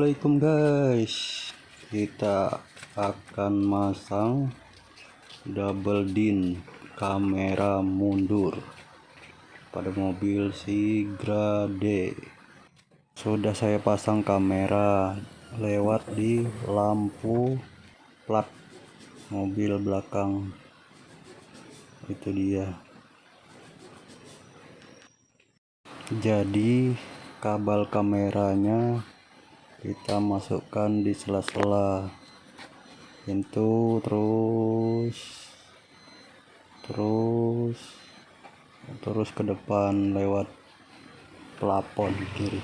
Assalamualaikum guys. Kita akan masang double din kamera mundur pada mobil Sigra D sudah saya pasang kamera lewat di lampu plat mobil belakang. Itu dia. Jadi kabel kameranya kita masukkan di sela-sela. Pintu terus terus terus ke depan lewat plafon kiri.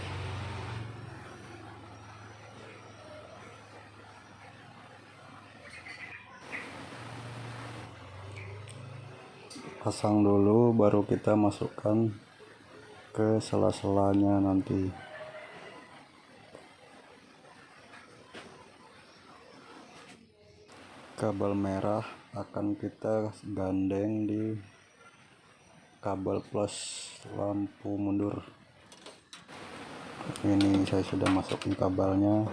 Pasang dulu baru kita masukkan ke sela-selanya nanti kabel merah akan kita gandeng di kabel plus lampu mundur. Ini saya sudah masukin kabelnya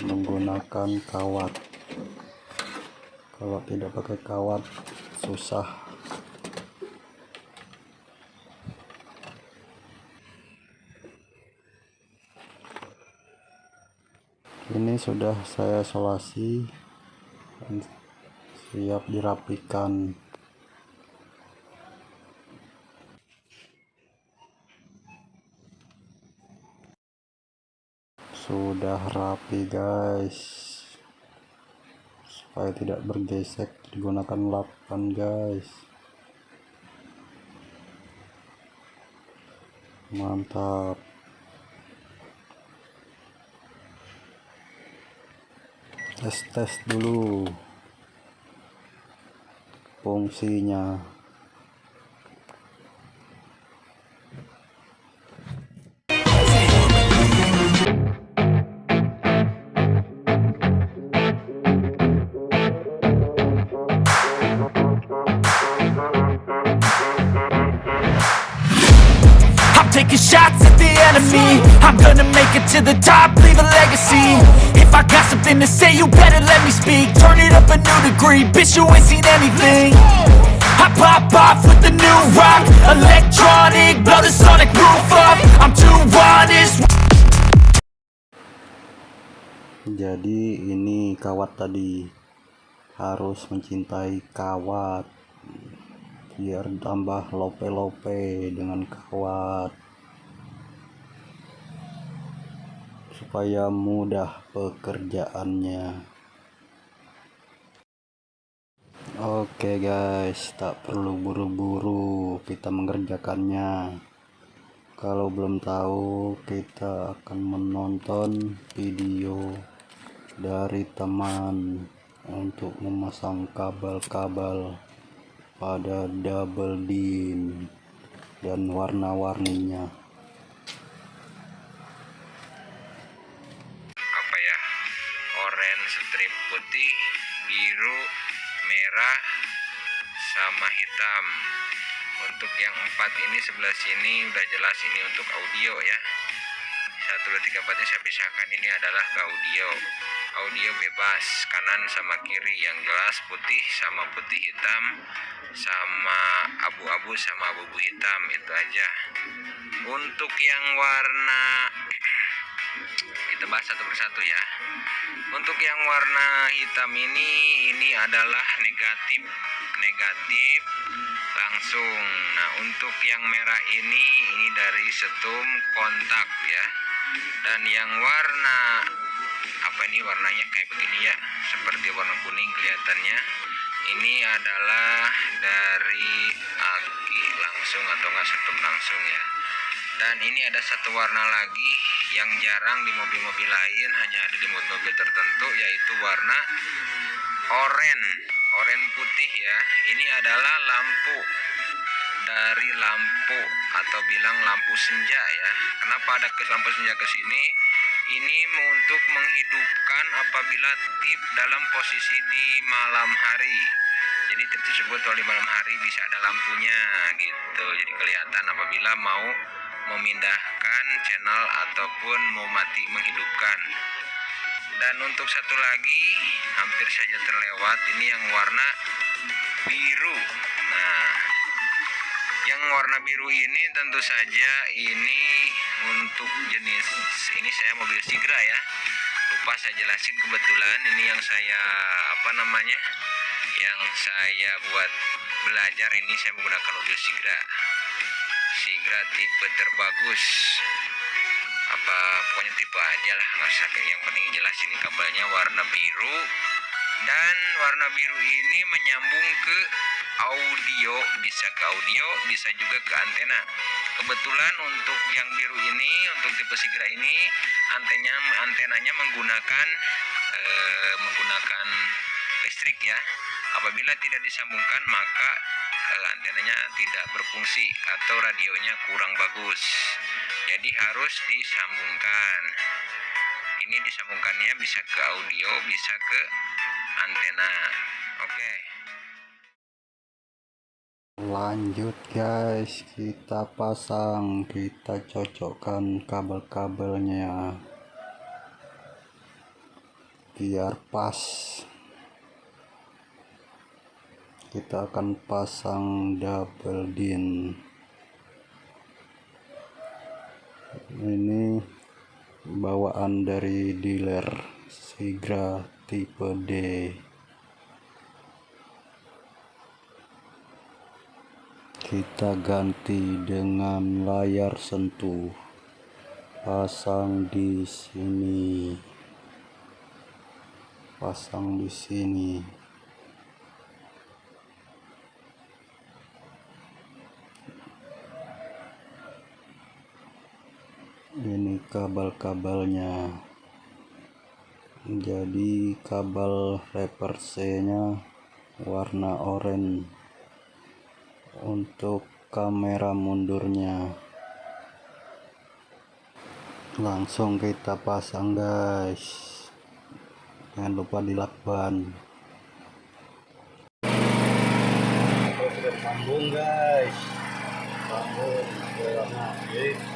menggunakan kawat. Kalau tidak pakai kawat susah. Ini sudah saya solasi siap dirapikan. Sudah rapi guys. Supaya tidak bergesek digunakan lapan guys. Mantap. Tes tes dulu fungsinya taking shots at the enemy. I'm gonna make it to the top, leave a legacy. If I got something to say, you better let me speak. Turn it up a new degree, bitch you ain't seen anything. I pop off with the new rock Electronic, blow the sonic roof up. I'm too honest. Jadi ini kawat tadi. Harus mencintai kawat. Biar tambah lope-lope dengan kawat supaya mudah pekerjaannya. Oke guys tak perlu buru-buru kita mengerjakannya. Kalau belum tahu kita akan menonton video dari teman untuk memasang kabel-kabel pada double din dan warna-warninya strip putih biru merah sama hitam. Untuk yang empat ini sebelah sini udah jelas ini untuk audio ya. Satu dua tiga empatnya saya pisahkan ini adalah audio. Audio bebas kanan sama kiri yang jelas putih sama putih hitam sama abu-abu sama abu-abu hitam itu aja. Untuk yang warna kita satu persatu ya. Untuk yang warna hitam ini ini adalah negatif. Negatif langsung. Nah untuk yang merah ini ini dari setum kontak ya. Dan yang warna apa ini warnanya kayak begini ya? Seperti warna kuning kelihatannya. Ini adalah dari aki langsung atau enggak setum langsung ya dan ini ada satu warna lagi yang jarang di mobil-mobil lain hanya ada di mobil-mobil tertentu yaitu warna oranye oranye putih ya. Ini adalah lampu dari lampu atau bilang lampu senja ya. Kenapa ada ke lampu senja ke sini? Ini untuk menghidupkan apabila tip dalam posisi di malam hari. Jadi tip tersebut kalau di malam hari bisa ada lampunya gitu. Jadi kelihatan apabila mau memindahkan channel ataupun mau mati menghidupkan. Dan untuk satu lagi hampir saja terlewat ini yang warna biru. Nah yang warna biru ini tentu saja ini untuk jenis ini saya mobil Sigra ya. Lupa saya jelasin kebetulan ini yang saya apa namanya yang saya buat belajar ini saya menggunakan mobil Sigra Sigra tipe terbagus. Apa pokoknya tipe aja lah nggak kayak yang penting jelas ini kabelnya warna biru. Dan warna biru ini menyambung ke audio bisa ke audio bisa juga ke antena. Kebetulan untuk yang biru ini untuk tipe Sigra ini antenanya antenanya menggunakan eh, menggunakan listrik ya. Apabila tidak disambungkan maka antenanya tidak berfungsi atau radionya kurang bagus. Jadi harus disambungkan. Ini disambungkannya bisa ke audio bisa ke antena. Oke. Lanjut guys. Kita pasang kita cocokkan kabel-kabelnya. Biar pas kita akan pasang double din. Ini bawaan dari dealer Sigra tipe D. Kita ganti dengan layar sentuh. Pasang di sini. Pasang di sini ini kabel-kabelnya jadi kabel reverse nya warna oranye. Untuk kamera mundurnya. Langsung kita pasang guys. Jangan lupa dilakban. Sambung guys. Sambung jadi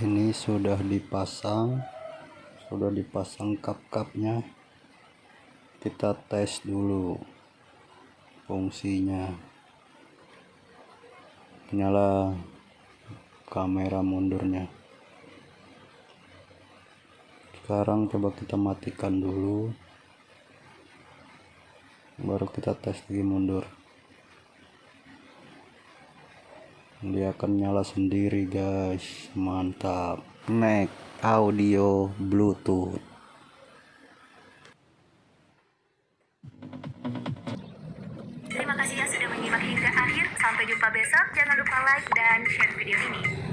ini sudah dipasang sudah dipasang kap-kapnya kita tes dulu fungsinya. Nyala kamera mundurnya. Sekarang coba kita matikan dulu baru kita tes lagi mundur dia akan nyala sendiri guys mantap neck audio bluetooth Terima kasih yang sudah menyimak hingga akhir. Sampai jumpa besok. Jangan lupa like dan share video ini.